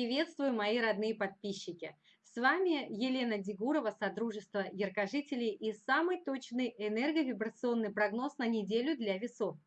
Приветствую, мои родные подписчики! С вами Елена Дегурова, Содружество Яркожителей и самый точный энерговибрационный прогноз на неделю для весов.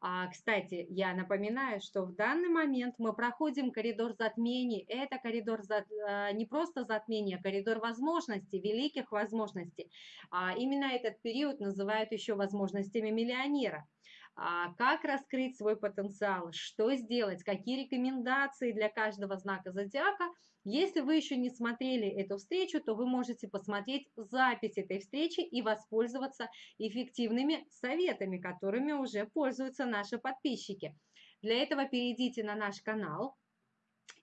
А, кстати, я напоминаю, что в данный момент мы проходим коридор затмений. Это коридор за, а, не просто затмения, а коридор возможностей, великих возможностей. А, именно этот период называют еще возможностями миллионера. А, как раскрыть свой потенциал, что сделать, какие рекомендации для каждого знака зодиака. Если вы еще не смотрели эту встречу, то вы можете посмотреть запись этой встречи и воспользоваться эффективными советами, которыми уже пользуются наши подписчики. Для этого перейдите на наш канал,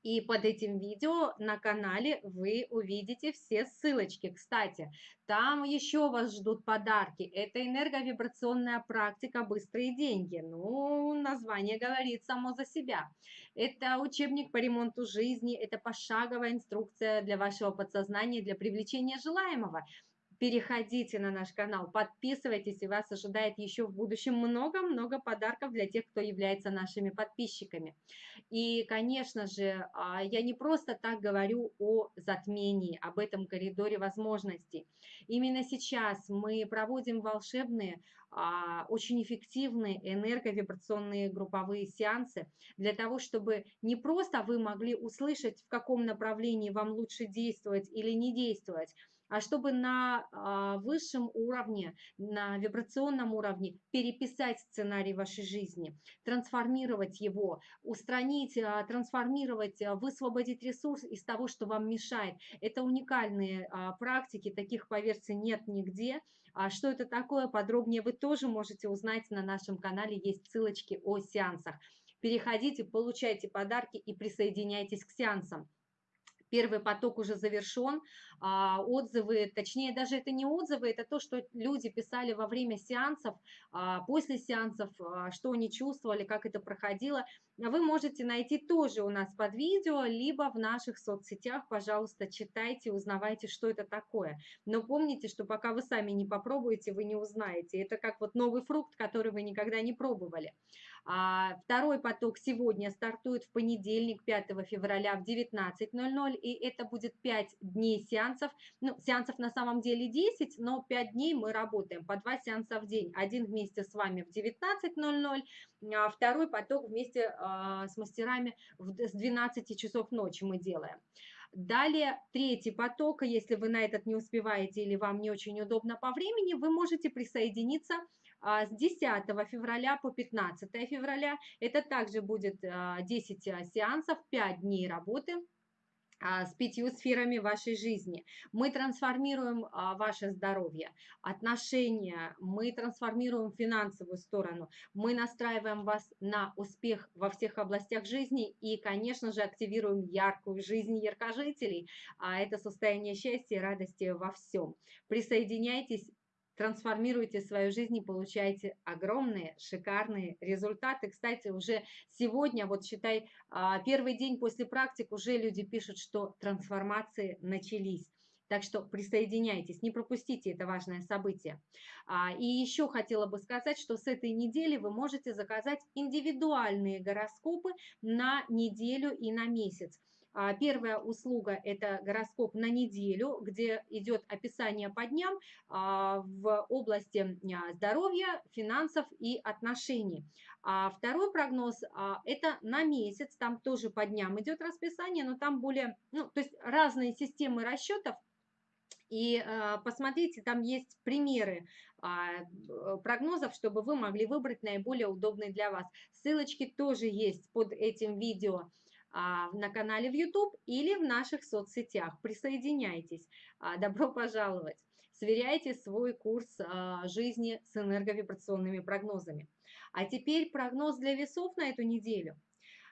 и под этим видео на канале вы увидите все ссылочки. Кстати, там еще вас ждут подарки. Это энерговибрационная практика «Быстрые деньги». Ну, название говорит само за себя. Это учебник по ремонту жизни, это пошаговая инструкция для вашего подсознания, для привлечения желаемого переходите на наш канал, подписывайтесь, и вас ожидает еще в будущем много-много подарков для тех, кто является нашими подписчиками. И, конечно же, а, я не просто так говорю о затмении, об этом коридоре возможностей. Именно сейчас мы проводим волшебные, а, очень эффективные энерговибрационные групповые сеансы для того, чтобы не просто вы могли услышать, в каком направлении вам лучше действовать или не действовать, чтобы на а, высшем уровне, на вибрационном уровне переписать сценарий вашей жизни, трансформировать его, устранить, а, трансформировать, а, высвободить ресурс из того, что вам мешает. Это уникальные практики, таких, поверьте, нет нигде. Что это такое, подробнее вы тоже можете узнать на нашем канале, есть ссылочки о сеансах. Переходите, получайте подарки и присоединяйтесь к сеансам первый поток уже завершен, а, отзывы, точнее даже это не отзывы, это то, что люди писали во время сеансов, а, после сеансов, а, что они чувствовали, как это проходило, вы можете найти тоже у нас под видео, либо в наших соцсетях, пожалуйста, читайте, узнавайте, что это такое. Но помните, что пока вы сами не попробуете, вы не узнаете. Это как вот новый фрукт, который вы никогда не пробовали. Второй поток сегодня стартует в понедельник, 5 февраля в 19.00 и это будет 5 дней сеансов. Ну, сеансов на самом деле 10, но 5 дней мы работаем, по 2 сеанса в день. Один вместе с вами в 19.00, а второй поток вместе э, с мастерами с 12 часов ночи мы делаем. Далее третий поток, если вы на этот не успеваете или вам не очень удобно по времени, вы можете присоединиться а, с 10 февраля по 15 февраля. Это также будет 10 а, сеансов, 5 дней работы а, с пятью сферами вашей жизни. Мы трансформируем а, ваше здоровье, отношения, мы трансформируем финансовую сторону, мы настраиваем вас на успех во всех областях жизни и, конечно же, активируем яркую жизнь яркожителей. А это состояние счастья и радости во всем. Присоединяйтесь, трансформируйте свою жизнь и получаете огромные, шикарные результаты. Кстати, уже сегодня, вот считай, а, первый день после практик уже люди пишут, что трансформации начались. Так что присоединяйтесь, не пропустите это важное событие. А, и еще хотела бы сказать, что с этой недели вы можете заказать индивидуальные гороскопы на неделю и на месяц. А, первая услуга – это гороскоп на неделю, где идет описание по дням а, в области а, здоровья, финансов и отношений. Второй прогноз – это на месяц, там тоже по дням идет расписание, но там более, ну, то есть разные системы расчетов, и посмотрите, там есть примеры прогнозов, чтобы вы могли выбрать наиболее удобный для вас. Ссылочки тоже есть под этим видео. А, на канале в YouTube или в наших соцсетях. Присоединяйтесь. А, добро пожаловать. Сверяйте свой курс а, жизни с энерговибрационными прогнозами. А теперь прогноз для весов на эту неделю.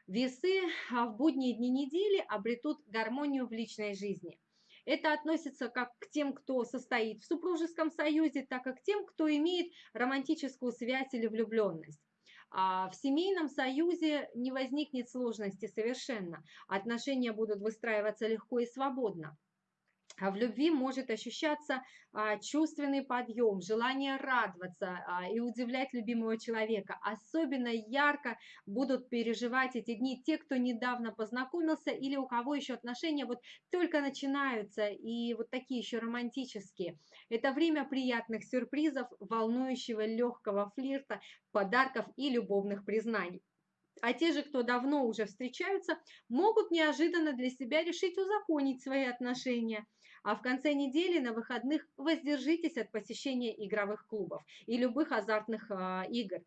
Весы в будние дни недели обретут гармонию в личной жизни. Это относится как к тем, кто состоит в супружеском союзе, так и к тем, кто имеет романтическую связь или влюбленность. А в семейном союзе не возникнет сложности совершенно. Отношения будут выстраиваться легко и свободно. А в любви может ощущаться а, чувственный подъем, желание радоваться а, и удивлять любимого человека. Особенно ярко будут переживать эти дни те, кто недавно познакомился или у кого еще отношения вот только начинаются и вот такие еще романтические. Это время приятных сюрпризов, волнующего легкого флирта, подарков и любовных признаний. А те же, кто давно уже встречаются, могут неожиданно для себя решить узаконить свои отношения – а в конце недели на выходных воздержитесь от посещения игровых клубов и любых азартных э, игр.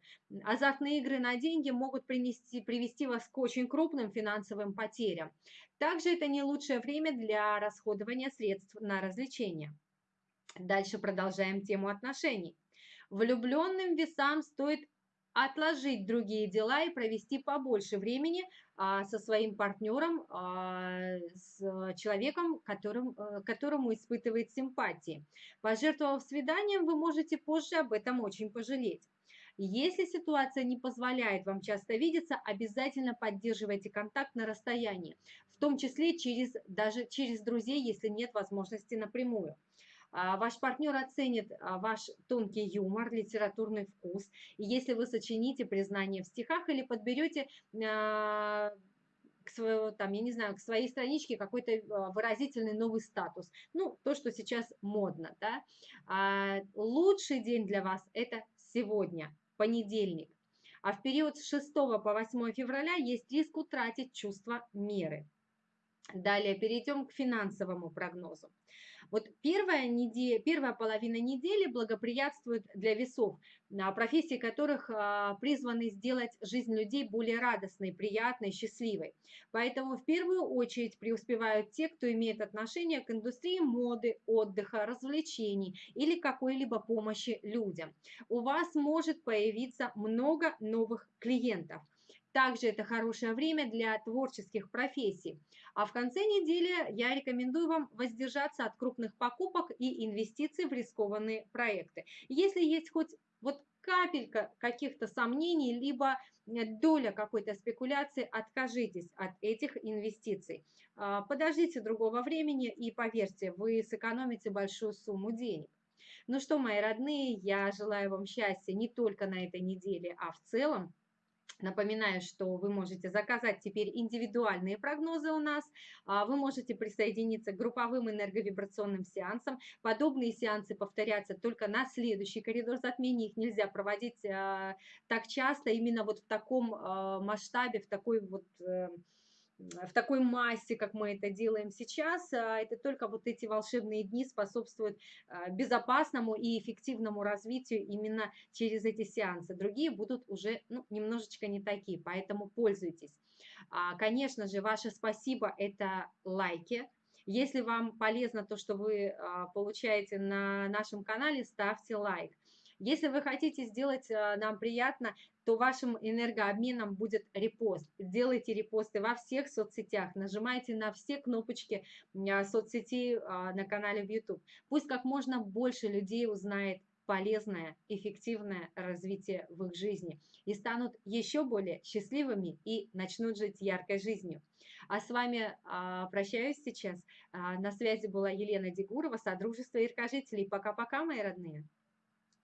Азартные игры на деньги могут принести, привести вас к очень крупным финансовым потерям. Также это не лучшее время для расходования средств на развлечения. Дальше продолжаем тему отношений. Влюбленным весам стоит отложить другие дела и провести побольше времени а, со своим партнером, а, с человеком, которым, а, которому испытывает симпатии. Пожертвовав свиданием, вы можете позже об этом очень пожалеть. Если ситуация не позволяет вам часто видеться, обязательно поддерживайте контакт на расстоянии, в том числе через, даже через друзей, если нет возможности напрямую. А, ваш партнер оценит а, ваш тонкий юмор, литературный вкус. И если вы сочините признание в стихах или подберете а, к своему, там, я не знаю, к своей страничке какой-то выразительный новый статус. Ну, то, что сейчас модно, да. А лучший день для вас – это сегодня, понедельник. А в период с 6 по 8 февраля есть риск утратить чувство меры. Далее перейдем к финансовому прогнозу. Вот первая, неделя, первая половина недели благоприятствует для весов, а, профессии которых а, призваны сделать жизнь людей более радостной, приятной, счастливой. Поэтому в первую очередь преуспевают те, кто имеет отношение к индустрии моды, отдыха, развлечений или какой-либо помощи людям. У вас может появиться много новых клиентов. Также это хорошее время для творческих профессий. А в конце недели я рекомендую вам воздержаться от крупных покупок и инвестиций в рискованные проекты. Если есть хоть вот капелька каких-то сомнений, либо э, доля какой-то спекуляции, откажитесь от этих инвестиций. А, подождите другого времени и поверьте, вы сэкономите большую сумму денег. Ну что, мои родные, я желаю вам счастья не только на этой неделе, а в целом. Напоминаю, что вы можете заказать теперь индивидуальные прогнозы у нас. А, вы можете присоединиться к групповым энерговибрационным сеансам. Подобные сеансы повторятся только на следующий коридор затмения. Их нельзя проводить а, так часто, именно вот в таком а, масштабе, в такой вот э, в такой массе, как мы это делаем сейчас, а, это только вот эти волшебные дни способствуют а, безопасному и эффективному развитию именно через эти сеансы. Другие будут уже ну, немножечко не такие, поэтому пользуйтесь. А, конечно же, ваше спасибо – это лайки. Если вам полезно то, что вы получаете на нашем канале, ставьте лайк. Если вы хотите сделать э, нам приятно, то вашим энергообменом будет репост. Делайте репосты во всех соцсетях, нажимайте на все кнопочки э, соцсетей э, на канале в YouTube. Пусть как можно больше людей узнает полезное, эффективное развитие в их жизни и станут еще более счастливыми и начнут жить яркой жизнью. А с вами а, прощаюсь сейчас. А, на связи была Елена Дегурова, Содружество Иркожителей. Пока-пока, мои родные.